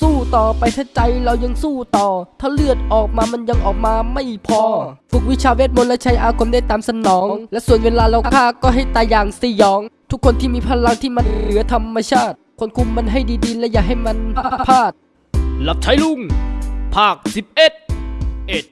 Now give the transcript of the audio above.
สู้ต่อไปถ้าใจเรายังสู้ต่อ ถ้าเลือดออกมามันยังออกมาไม่พอ ฝึกวิชาเวทมนต์และใช้อาคมได้ตามสนอง และส่วนเวลาเราฆ่าก็ให้ตายอย่างสยอง ทุกคนที่มีพลังที่มันเหนือธรรมชาติ คนคุมมันให้ดีๆ และอย่าให้มันพลาดหลับใช้ลุง ภาค 11เเอ็ด